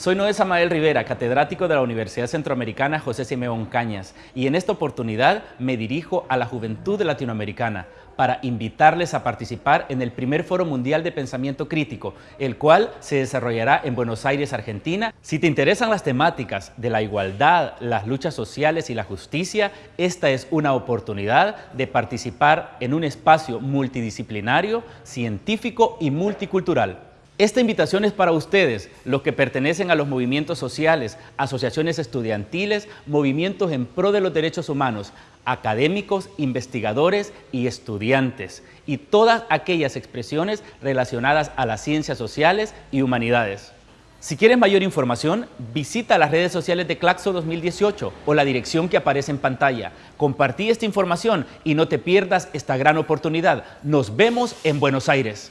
Soy Noé Samael Rivera, catedrático de la Universidad Centroamericana José Simeón Cañas, y en esta oportunidad me dirijo a la juventud latinoamericana para invitarles a participar en el primer Foro Mundial de Pensamiento Crítico, el cual se desarrollará en Buenos Aires, Argentina. Si te interesan las temáticas de la igualdad, las luchas sociales y la justicia, esta es una oportunidad de participar en un espacio multidisciplinario, científico y multicultural. Esta invitación es para ustedes, los que pertenecen a los movimientos sociales, asociaciones estudiantiles, movimientos en pro de los derechos humanos, académicos, investigadores y estudiantes, y todas aquellas expresiones relacionadas a las ciencias sociales y humanidades. Si quieres mayor información, visita las redes sociales de Claxo 2018 o la dirección que aparece en pantalla. Compartí esta información y no te pierdas esta gran oportunidad. Nos vemos en Buenos Aires.